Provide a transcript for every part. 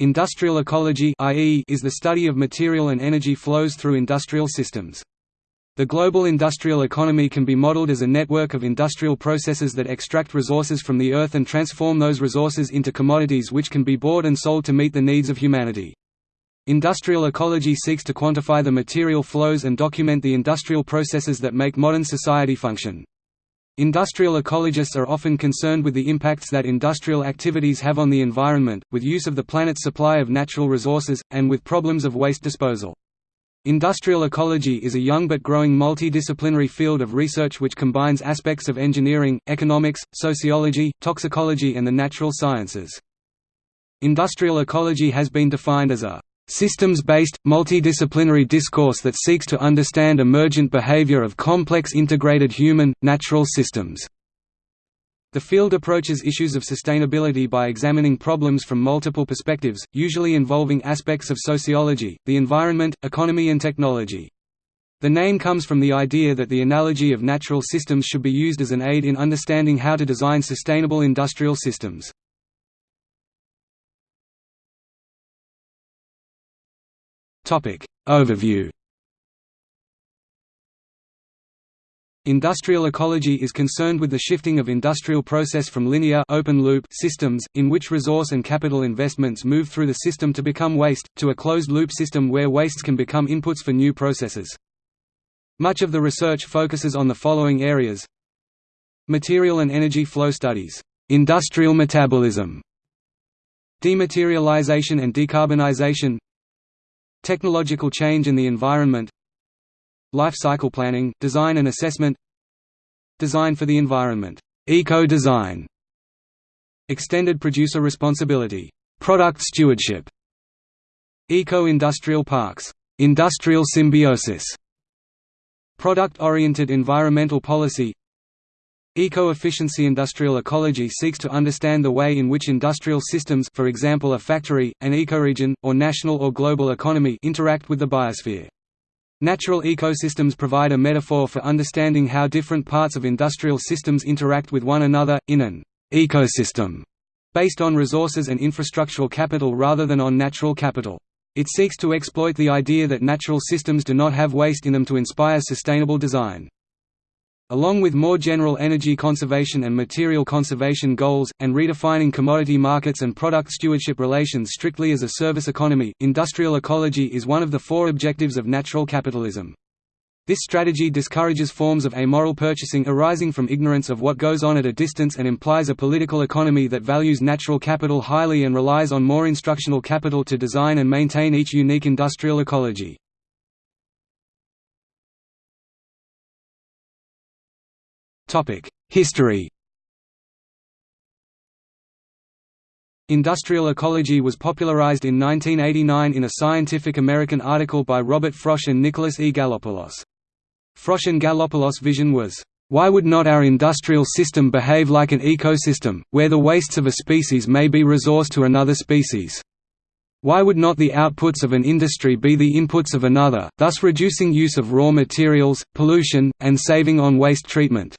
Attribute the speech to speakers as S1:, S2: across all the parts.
S1: Industrial ecology is the study of material and energy flows through industrial systems. The global industrial economy can be modeled as a network of industrial processes that extract resources from the earth and transform those resources into commodities which can be bought and sold to meet the needs of humanity. Industrial ecology seeks to quantify the material flows and document the industrial processes that make modern society function. Industrial ecologists are often concerned with the impacts that industrial activities have on the environment, with use of the planet's supply of natural resources, and with problems of waste disposal. Industrial ecology is a young but growing multidisciplinary field of research which combines aspects of engineering, economics, sociology, toxicology and the natural sciences. Industrial ecology has been defined as a systems-based, multidisciplinary discourse that seeks to understand emergent behavior of complex integrated human, natural systems. The field approaches issues of sustainability by examining problems from multiple perspectives, usually involving aspects of sociology, the environment, economy and technology. The name comes from the idea that the analogy of natural systems should be used as an aid in understanding how to design sustainable industrial systems. Overview. Industrial ecology is concerned with the shifting of industrial process from linear open loop systems, in which resource and capital investments move through the system to become waste, to a closed-loop system where wastes can become inputs for new processes. Much of the research focuses on the following areas. Material and energy flow studies, industrial metabolism, dematerialization and decarbonization Technological change in the environment Life cycle planning, design and assessment Design for the environment eco-design, Extended producer responsibility product stewardship, Eco-industrial parks industrial symbiosis, Product-oriented environmental policy Eco-efficiency Industrial ecology seeks to understand the way in which industrial systems for example a factory, an ecoregion, or national or global economy interact with the biosphere. Natural ecosystems provide a metaphor for understanding how different parts of industrial systems interact with one another, in an ecosystem based on resources and infrastructural capital rather than on natural capital. It seeks to exploit the idea that natural systems do not have waste in them to inspire sustainable design. Along with more general energy conservation and material conservation goals, and redefining commodity markets and product stewardship relations strictly as a service economy, industrial ecology is one of the four objectives of natural capitalism. This strategy discourages forms of amoral purchasing arising from ignorance of what goes on at a distance and implies a political economy that values natural capital highly and relies on more instructional capital to design and maintain each unique industrial ecology. History Industrial ecology was popularized in 1989 in a Scientific American article by Robert Frosch and Nicholas E. Gallopoulos. Frosch and Gallopoulos' vision was, "...why would not our industrial system behave like an ecosystem, where the wastes of a species may be resource to another species? Why would not the outputs of an industry be the inputs of another, thus reducing use of raw materials, pollution, and saving on waste treatment?"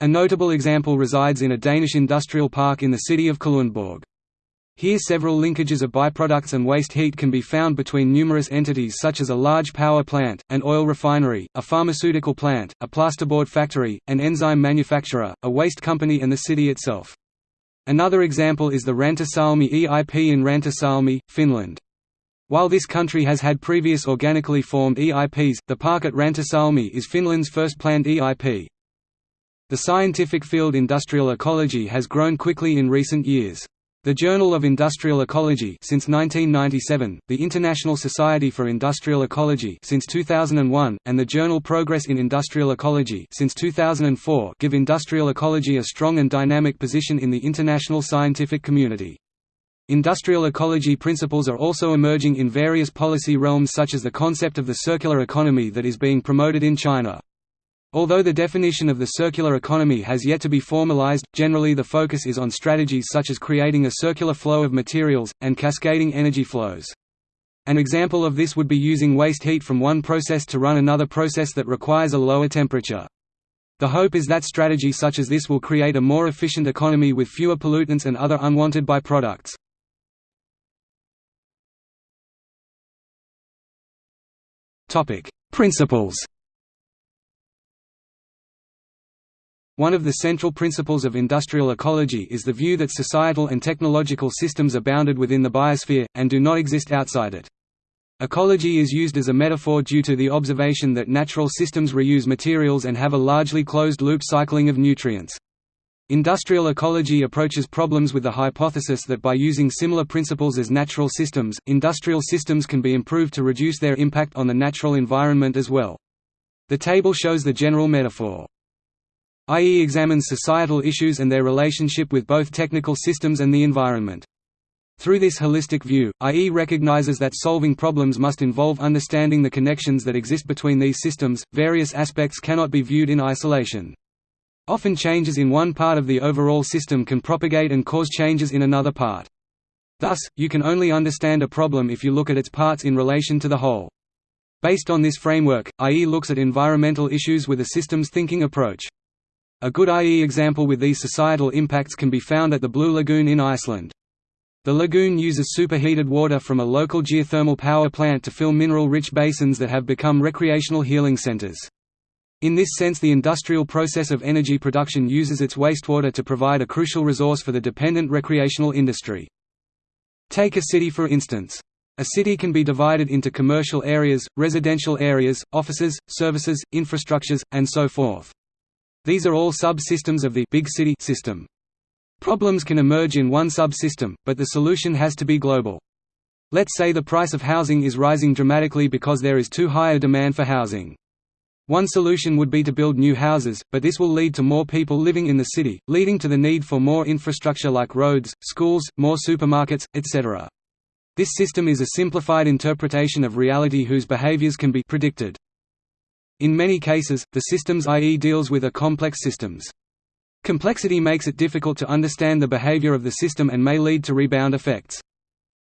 S1: A notable example resides in a Danish industrial park in the city of Kalundborg. Here several linkages of byproducts and waste heat can be found between numerous entities such as a large power plant, an oil refinery, a pharmaceutical plant, a plasterboard factory, an enzyme manufacturer, a waste company and the city itself. Another example is the Rantasalmi EIP in Rantasalmi, Finland. While this country has had previous organically formed EIPs, the park at Rantasalmi is Finland's first planned EIP. The scientific field industrial ecology has grown quickly in recent years. The Journal of Industrial Ecology since 1997, the International Society for Industrial Ecology since 2001, and the journal Progress in Industrial Ecology since 2004 give industrial ecology a strong and dynamic position in the international scientific community. Industrial ecology principles are also emerging in various policy realms such as the concept of the circular economy that is being promoted in China. Although the definition of the circular economy has yet to be formalized, generally the focus is on strategies such as creating a circular flow of materials, and cascading energy flows. An example of this would be using waste heat from one process to run another process that requires a lower temperature. The hope is that strategy such as this will create a more efficient economy with fewer pollutants and other unwanted byproducts. Principles One of the central principles of industrial ecology is the view that societal and technological systems are bounded within the biosphere, and do not exist outside it. Ecology is used as a metaphor due to the observation that natural systems reuse materials and have a largely closed-loop cycling of nutrients. Industrial ecology approaches problems with the hypothesis that by using similar principles as natural systems, industrial systems can be improved to reduce their impact on the natural environment as well. The table shows the general metaphor. IE examines societal issues and their relationship with both technical systems and the environment. Through this holistic view, IE recognizes that solving problems must involve understanding the connections that exist between these systems. Various aspects cannot be viewed in isolation. Often changes in one part of the overall system can propagate and cause changes in another part. Thus, you can only understand a problem if you look at its parts in relation to the whole. Based on this framework, IE looks at environmental issues with a systems thinking approach. A good IE example with these societal impacts can be found at the Blue Lagoon in Iceland. The lagoon uses superheated water from a local geothermal power plant to fill mineral-rich basins that have become recreational healing centers. In this sense the industrial process of energy production uses its wastewater to provide a crucial resource for the dependent recreational industry. Take a city for instance. A city can be divided into commercial areas, residential areas, offices, services, infrastructures, and so forth. These are all sub-systems of the big city system. Problems can emerge in one sub-system, but the solution has to be global. Let's say the price of housing is rising dramatically because there is too high a demand for housing. One solution would be to build new houses, but this will lead to more people living in the city, leading to the need for more infrastructure like roads, schools, more supermarkets, etc. This system is a simplified interpretation of reality whose behaviors can be predicted. In many cases, the systems IE deals with are complex systems. Complexity makes it difficult to understand the behavior of the system and may lead to rebound effects.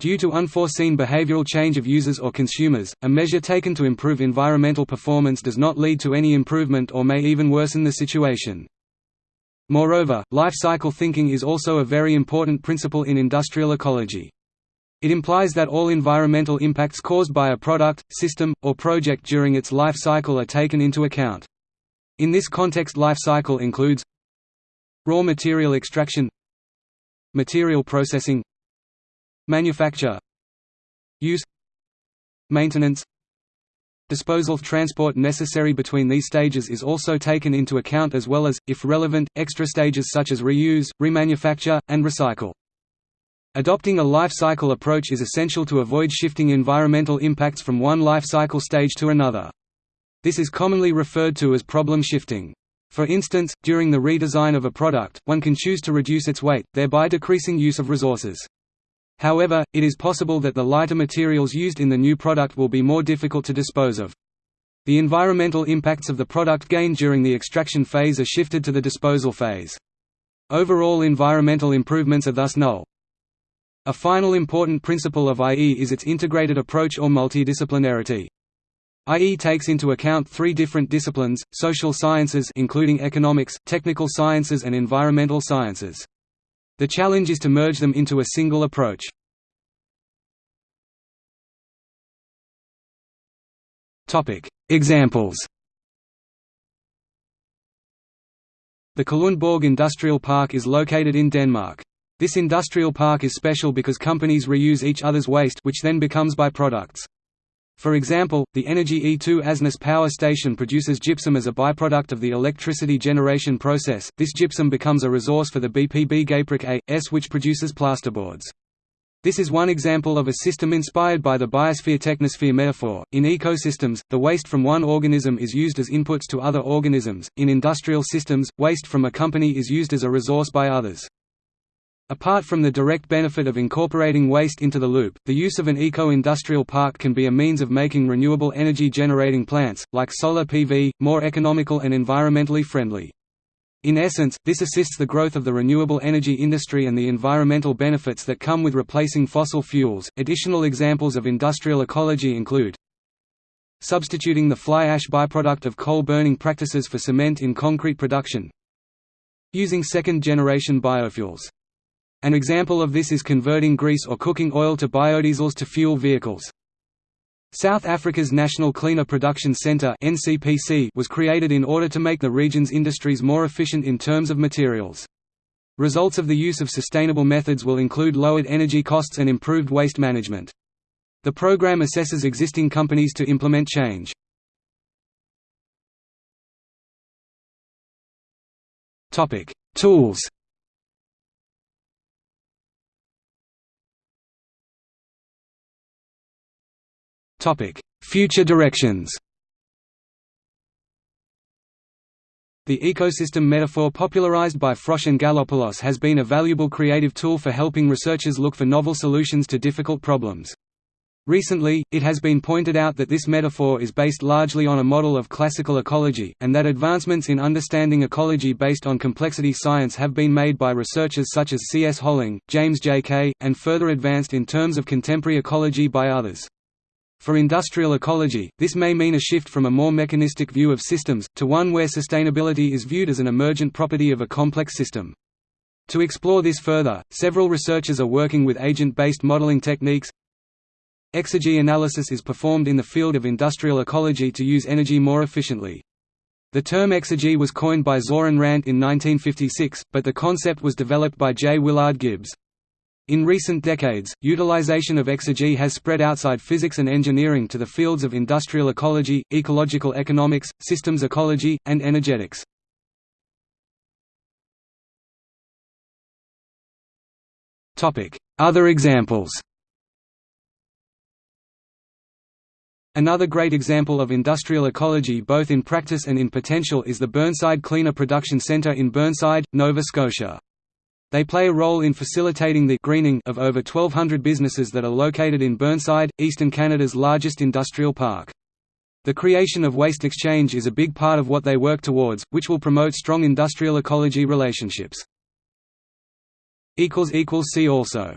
S1: Due to unforeseen behavioral change of users or consumers, a measure taken to improve environmental performance does not lead to any improvement or may even worsen the situation. Moreover, life cycle thinking is also a very important principle in industrial ecology. It implies that all environmental impacts caused by a product, system, or project during its life cycle are taken into account. In this context life cycle includes raw material extraction material processing manufacture use maintenance Disposal transport necessary between these stages is also taken into account as well as, if relevant, extra stages such as reuse, remanufacture, and recycle. Adopting a life cycle approach is essential to avoid shifting environmental impacts from one life cycle stage to another. This is commonly referred to as problem shifting. For instance, during the redesign of a product, one can choose to reduce its weight, thereby decreasing use of resources. However, it is possible that the lighter materials used in the new product will be more difficult to dispose of. The environmental impacts of the product gained during the extraction phase are shifted to the disposal phase. Overall environmental improvements are thus null. A final important principle of IE is its integrated approach or multidisciplinarity. IE takes into account three different disciplines, social sciences including economics, technical sciences and environmental sciences. The challenge is to merge them into a single approach. Examples The Kalundborg Industrial Park is located in Denmark. This industrial park is special because companies reuse each other's waste which then becomes byproducts. For example, the Energy E2 Asnæs power station produces gypsum as a byproduct of the electricity generation process. This gypsum becomes a resource for the BPB Gyproc A.S. which produces plasterboards. This is one example of a system inspired by the biosphere-technosphere metaphor. In ecosystems, the waste from one organism is used as inputs to other organisms. In industrial systems, waste from a company is used as a resource by others. Apart from the direct benefit of incorporating waste into the loop, the use of an eco-industrial park can be a means of making renewable energy generating plants, like solar PV, more economical and environmentally friendly. In essence, this assists the growth of the renewable energy industry and the environmental benefits that come with replacing fossil fuels. Additional examples of industrial ecology include substituting the fly ash byproduct of coal burning practices for cement in concrete production, using second generation biofuels. An example of this is converting grease or cooking oil to biodiesels to fuel vehicles. South Africa's National Cleaner Production Centre was created in order to make the region's industries more efficient in terms of materials. Results of the use of sustainable methods will include lowered energy costs and improved waste management. The program assesses existing companies to implement change. Tools Future directions The ecosystem metaphor popularized by Frosch and Gallopoulos has been a valuable creative tool for helping researchers look for novel solutions to difficult problems. Recently, it has been pointed out that this metaphor is based largely on a model of classical ecology, and that advancements in understanding ecology based on complexity science have been made by researchers such as C. S. Holling, James J. Kay, and further advanced in terms of contemporary ecology by others. For industrial ecology, this may mean a shift from a more mechanistic view of systems, to one where sustainability is viewed as an emergent property of a complex system. To explore this further, several researchers are working with agent-based modeling techniques. Exergy analysis is performed in the field of industrial ecology to use energy more efficiently. The term exergy was coined by Zoran Rant in 1956, but the concept was developed by J. Willard Gibbs. In recent decades, utilization of exergy has spread outside physics and engineering to the fields of industrial ecology, ecological economics, systems ecology, and energetics. Other examples Another great example of industrial ecology both in practice and in potential is the Burnside Cleaner Production Centre in Burnside, Nova Scotia. They play a role in facilitating the greening of over 1,200 businesses that are located in Burnside, eastern Canada's largest industrial park. The creation of waste exchange is a big part of what they work towards, which will promote strong industrial ecology relationships. See also